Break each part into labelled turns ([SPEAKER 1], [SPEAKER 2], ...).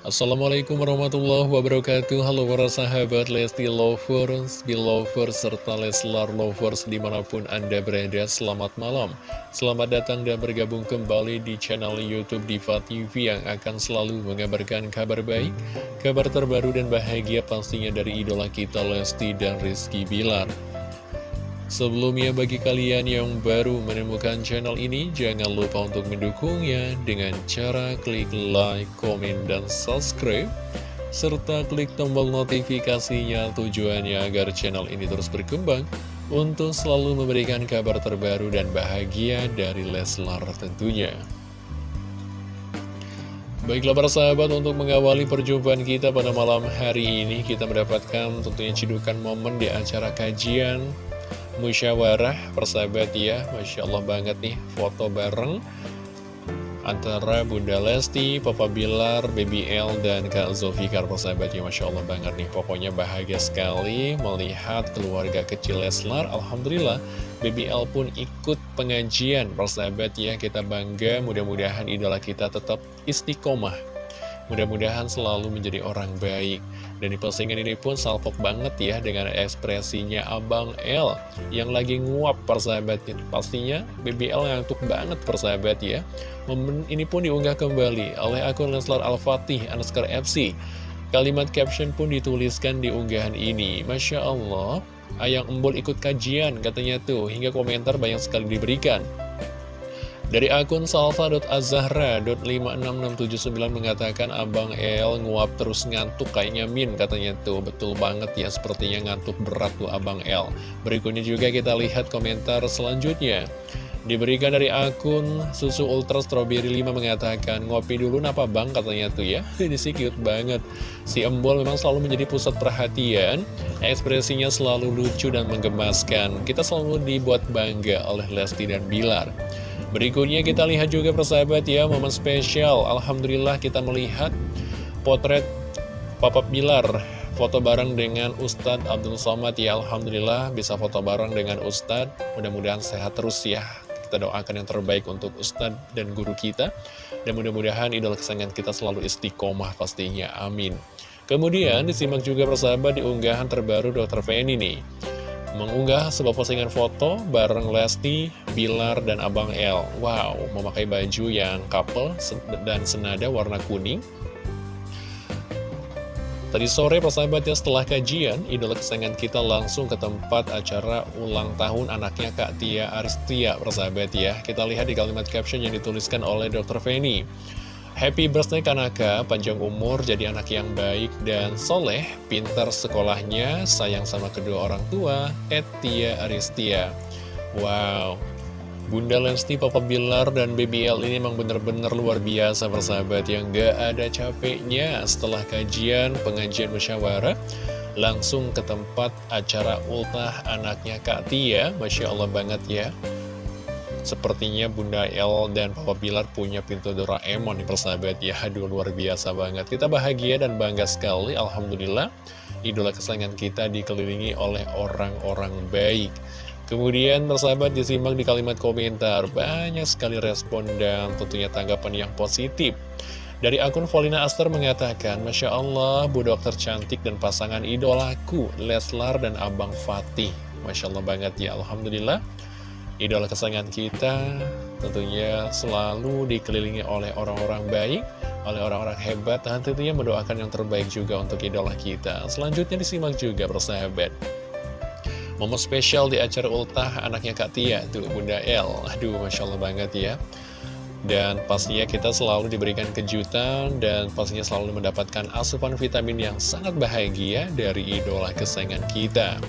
[SPEAKER 1] Assalamualaikum warahmatullahi wabarakatuh. Halo para sahabat Lesti Lovers, Belovers, serta Leslar Lovers di mana pun Anda berada Selamat malam. Selamat datang dan bergabung kembali di channel Youtube Diva TV Yang akan selalu mengabarkan kabar baik Kabar terbaru dan bahagia pastinya dari idola kita Lesti dan Rizky Bilar Sebelumnya bagi kalian yang baru menemukan channel ini, jangan lupa untuk mendukungnya dengan cara klik like, komen, dan subscribe, serta klik tombol notifikasinya tujuannya agar channel ini terus berkembang untuk selalu memberikan kabar terbaru dan bahagia dari Leslar tentunya. Baiklah para sahabat, untuk mengawali perjumpaan kita pada malam hari ini, kita mendapatkan tentunya cidukan momen di acara kajian musyawarah persahabat ya. Masya Allah banget nih foto bareng antara Bunda Lesti, Papa Bilar, Baby L, dan Kak Zulfikar persahabat ya. Masya Allah banget nih pokoknya bahagia sekali melihat keluarga kecil Leslar. Alhamdulillah Baby L pun ikut pengajian persahabat ya. Kita bangga mudah-mudahan idola kita tetap istiqomah mudah-mudahan selalu menjadi orang baik dan di postingan ini pun salpok banget ya dengan ekspresinya Abang L yang lagi nguap persahabatnya. Pastinya BBL ngantuk banget persahabat ya. Momen ini pun diunggah kembali oleh akun Leslar Al-Fatih Anaskar FC. Kalimat caption pun dituliskan di unggahan ini. Masya Allah, Ayang Embol ikut kajian katanya tuh, hingga komentar banyak sekali diberikan. Dari akun salva.azahra.56679 mengatakan Abang El nguap terus ngantuk kayaknya Min katanya tuh. Betul banget ya sepertinya ngantuk berat tuh Abang El. Berikutnya juga kita lihat komentar selanjutnya. Diberikan dari akun Susu Ultra Strawberry 5 mengatakan Ngopi dulu napa bang? katanya tuh ya. Ini sih cute banget. Si Embol memang selalu menjadi pusat perhatian. Ekspresinya selalu lucu dan menggemaskan. Kita selalu dibuat bangga oleh Lesti dan Bilar Berikutnya kita lihat juga persahabat ya momen spesial. Alhamdulillah kita melihat potret Papa Bilar. Foto bareng dengan Ustadz Abdul Somad ya Alhamdulillah bisa foto bareng dengan Ustadz. Mudah-mudahan sehat terus ya. Kita doakan yang terbaik untuk Ustadz dan guru kita. Dan mudah-mudahan idola kesayangan kita selalu istiqomah pastinya Amin. Kemudian disimak juga persahabat di unggahan terbaru Dr. Feni nih mengunggah sebuah postingan foto bareng Lesti, Bilar, dan Abang L. Wow, memakai baju yang couple dan senada warna kuning. Tadi sore persahabatnya setelah kajian, idola kesayangan kita langsung ke tempat acara ulang tahun anaknya Kak Tia Aristia persahabat ya. Kita lihat di kalimat caption yang dituliskan oleh Dr. Feni. Happy birthday Kanaka, panjang umur, jadi anak yang baik dan soleh, pintar sekolahnya, sayang sama kedua orang tua, Etia Aristia. Wow, Bunda Lesti, Papa Bilar, dan BBL ini memang benar-benar luar biasa persahabat yang gak ada capeknya. Setelah kajian, pengajian musyawarah langsung ke tempat acara ultah anaknya Kak Tia, Masya Allah banget ya. Sepertinya Bunda El dan Papa Bilar punya pintu Doraemon nih persahabat. Ya Aduh luar biasa banget. Kita bahagia dan bangga sekali Alhamdulillah. Idola kesayangan kita dikelilingi oleh orang-orang baik. Kemudian persahabat disimak di kalimat komentar. Banyak sekali respon dan tentunya tanggapan yang positif. Dari akun Volina Aster mengatakan, Masya Allah, Bu Dokter cantik dan pasangan idolaku, Leslar dan Abang Fatih. Masya Allah banget ya, Alhamdulillah idola kesayangan kita tentunya selalu dikelilingi oleh orang-orang baik, oleh orang-orang hebat, dan tentunya mendoakan yang terbaik juga untuk idola kita. Selanjutnya disimak juga persahabat. Momen spesial di acara ultah anaknya Kak Tia, tuh Bunda El. Aduh, Masya Allah banget ya. Dan pastinya kita selalu diberikan kejutan dan pastinya selalu mendapatkan asupan vitamin yang sangat bahagia dari idola kesayangan kita.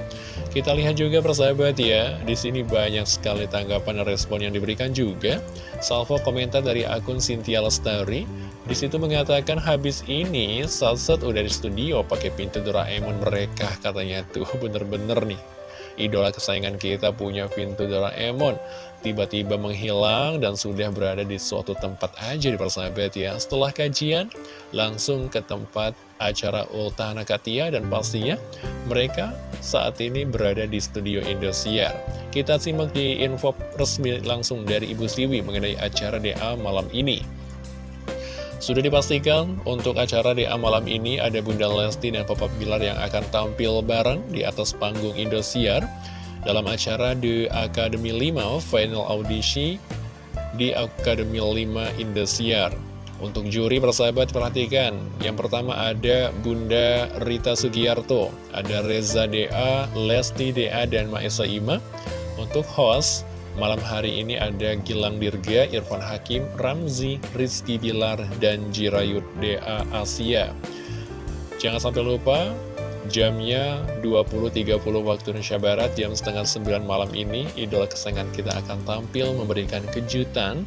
[SPEAKER 1] Kita lihat juga persahabat ya, di sini banyak sekali tanggapan dan respon yang diberikan juga. Salvo komentar dari akun Cynthia Lestari, di situ mengatakan habis ini Salsat udah di studio pakai pintu Doraemon mereka katanya tuh bener-bener nih idola kesayangan kita punya pintu Doraemon tiba-tiba menghilang dan sudah berada di suatu tempat aja di persahabat ya. Setelah kajian langsung ke tempat acara Ulta Katia dan pastinya mereka saat ini berada di studio Indosiar. Kita simak di info resmi langsung dari Ibu Siwi mengenai acara DA malam ini Sudah dipastikan untuk acara di malam ini ada Bunda Lesti dan Papa Bilar yang akan tampil bareng di atas panggung Indosiar dalam acara The Academy 5 Final Audition di Academy 5 Indosiar. Untuk juri persahabat perhatikan, yang pertama ada Bunda Rita Sugiarto, ada Reza DA, Lesti DA, dan Maesa Ima. Untuk host, Malam hari ini ada Gilang Dirga, Irfan Hakim, Ramzi, Rizky Bilar, dan Jirayut DA Asia. Jangan sampai lupa, jamnya 20.30 waktu Indonesia Barat, jam setengah 9 malam ini, idola kesayangan kita akan tampil memberikan kejutan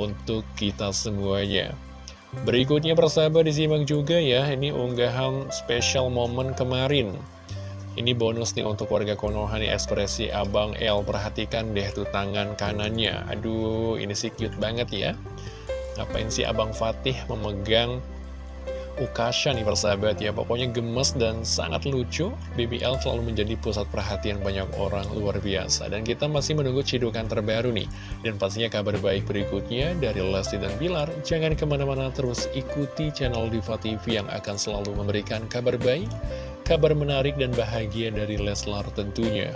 [SPEAKER 1] untuk kita semuanya. Berikutnya persahabat disimak juga ya, ini unggahan spesial momen kemarin. Ini bonus nih untuk warga Konoha nih ekspresi Abang L Perhatikan deh tuh tangan kanannya. Aduh ini sih cute banget ya. Ngapain sih Abang Fatih memegang Ukasha nih persahabat ya? Pokoknya gemes dan sangat lucu. BBL selalu menjadi pusat perhatian banyak orang luar biasa. Dan kita masih menunggu cidukan terbaru nih. Dan pastinya kabar baik berikutnya dari Lesti dan Bilar. Jangan ke mana-mana terus ikuti channel Diva TV yang akan selalu memberikan kabar baik kabar menarik dan bahagia dari Leslar tentunya.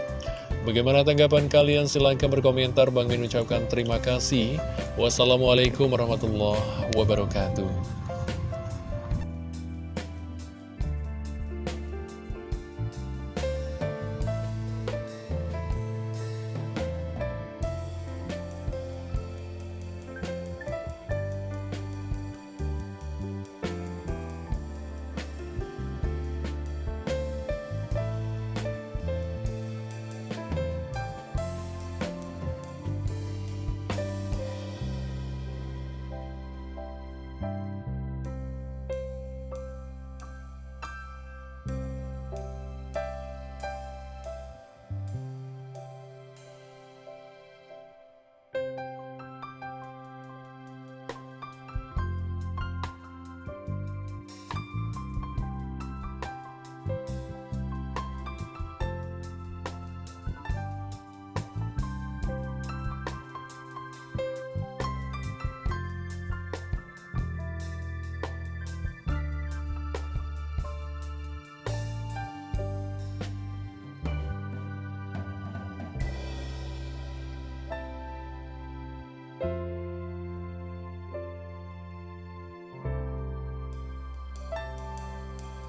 [SPEAKER 1] Bagaimana tanggapan kalian? Silahkan berkomentar. Bang Min ucapkan terima kasih. Wassalamualaikum warahmatullahi wabarakatuh.